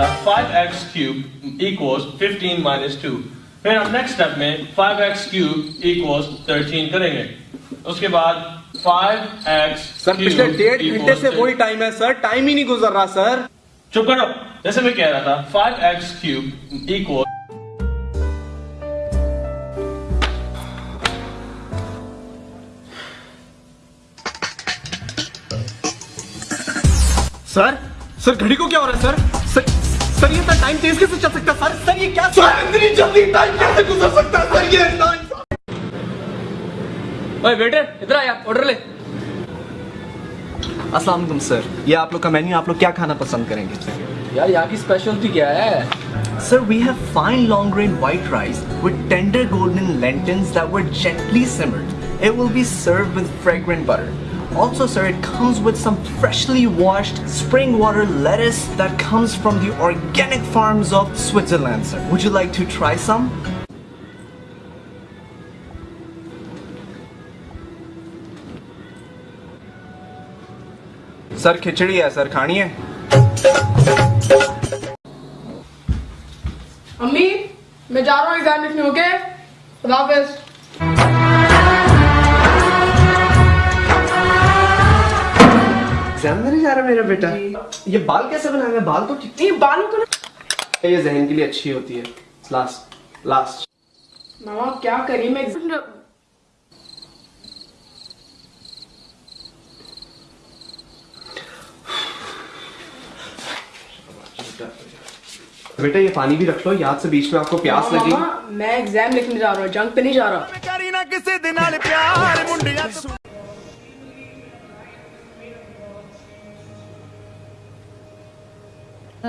था 5x x cube equals fifteen minus two फिर हम नेक्स्ट स्टेप में 5x x cube equals thirteen करेंगे। उसके बाद 5x सर पिछले डेढ़ घंटे से वही टाइम है सर टाइम ही नहीं गुजर रहा सर चुप करो। जैसे मैं कह रहा था 5x x cube equal sir sir घड़ी को क्या हो रहा है सर सर, ये टाइम तेज कैसे चल सकता है। सर सर ये क्या सर इतनी जल्दी टाइम कैसे गुजर सकता है? सर ये ओए वेटर इधर आया ऑर्डर ले। अस्सलाम वालेकुम सर। ये आप लोग का मेन्यू आप लोग क्या खाना पसंद करेंगे? यार यहाँ की स्पेशलिटी क्या है? Sir we have fine long grain white rice with tender golden lentils that were gently simmered. It will be served with fragrant butter. Also, sir, it comes with some freshly washed spring water lettuce that comes from the organic farms of Switzerland, sir. Would you like to try some? Sir khichdi है sir खानी है अम्मी मैं जा रहा हूँ exam लिखने okay खुदा जा रहा मेरा बेटा? ये बाल कैसे बनाए हैं? बाल तो ठीक नहीं बालों को ना ये जहन के लिए अच्छी होती है। लास्ट लास्ट मामा क्या करी? मैं बेटा ये पानी भी रख लो याद से बीच में आपको प्यास लगी। मैं एग्ज़ाम लिखने जा रहा हूँ जंग पे नहीं जा रहा। Uh,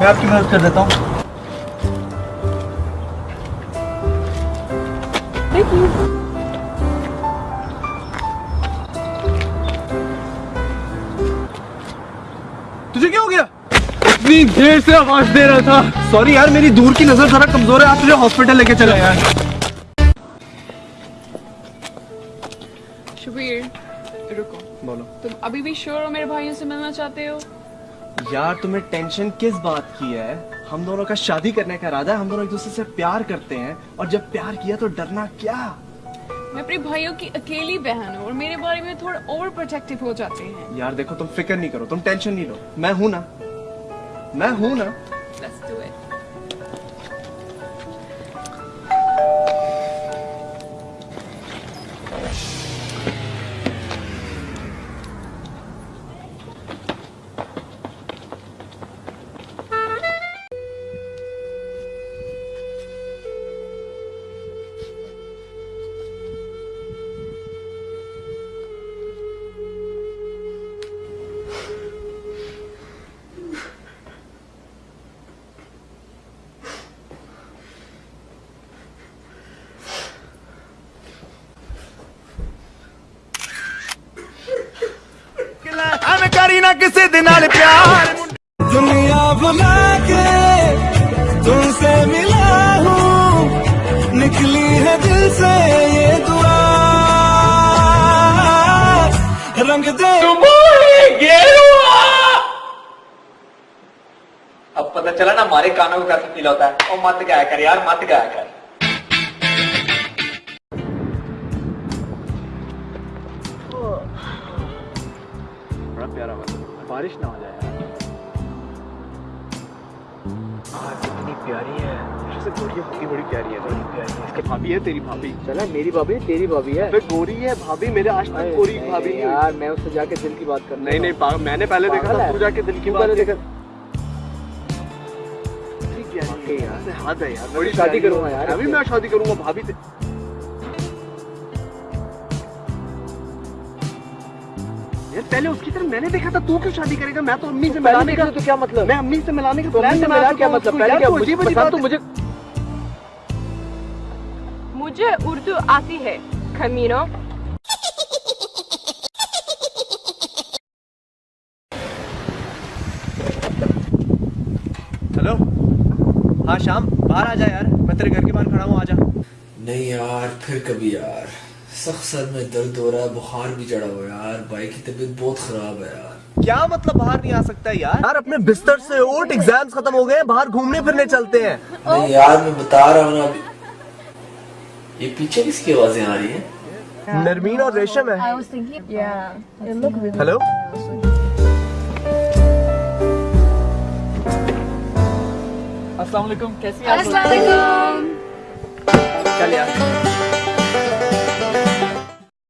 मैं आपकी मदद कर देता हूँ। तुझे क्या हो गया? इतनी देर से आवाज़ दे रहा था। सॉरी यार मेरी दूर की नज़र जरा कमज़ोर है। आप तुझे हॉस्पिटल लेके चले यार। शबीर रुको। बोलो। तुम अभी भी श्योर हो मेरे भाइयों से मिलना चाहते हो? यार तुम्हें टेंशन किस बात की है? हम दोनों का शादी करने का इरादा है हम दोनों एक दूसरे से प्यार करते हैं और जब प्यार किया तो डरना क्या? मैं अपने भाइयों की अकेली बहन हूँ और मेरे बारे में थोड़ा ओवर प्रोटेक्टिव हो जाते हैं। यार देखो तुम फ़िक्र नहीं करो तुम टेंशन नहीं लो। मैं हूँ ना? मैं हूँ ना? Let's do it. ਕਿਸੇ ਦੇ ਨਾਲ ਪਿਆਰ ਮੁੰਡਿਆਂ दुनिया भुला के तुमसे मिला हूँ निकली है दिल से ये दुआ रंग दे अब पता चला ना हमारे कानों को कैसे फील होता है और मत गाया कर यार मत गाया कर बारिश ना हो जाए। कितनी प्यारी है। जैसे गोरी होती बड़ी प्यारी है। बड़ी प्यारी है। इसके भाभी है तेरी भाभी। चला मेरी भाभी तेरी भाभी है। अबे गोरी है भाभी। मेरे आज तक गोरी भाभी नहीं यार मैं उससे जाके दिल की बात करना नहीं नहीं मैंने पहले देखा था तू जाके दिल की बात देखा। यार। हद है यार। बड़ी शादी करूँगा यार मैं भी इससे। मैं शादी करूँगा भाभी से। यार पहले उसकी तरफ़ मैंने देखा था तू क्यों शादी करेगा? मैं तो अम्मी से मिलाने का तो क्या मतलब? मैं अम्मी से मिलाने का तो प्लान बना मिला चुका क्या मतलब? पहले क्या मुझे अजीब तो मुझे। मुझे उर्दू आती है खमीनो। हेलो? हाँ शाम। बाहर आ जा यार। मैं तेरे घर के बाहर खड़ा हूँ आ जा। नहीं यार फिर कभी यार। सख्त सर में दर्द हो रहा है बुखार भी चढ़ा हुआ है यार। भाई की तबीयत बहुत खराब है यार। क्या मतलब बाहर नहीं आ सकता यार? यार अपने बिस्तर से उठ एग्ज़ाम्स खत्म हो गए हैं, बाहर घूमने फिरने चलते हैं। नहीं यार मैं बता रहा हूँ ना अभी ये पीछे किसकी आवाज़ें आ रही है? नरमीन और रेशम है। हेलो अस्सलाम वालेकुम चल यार।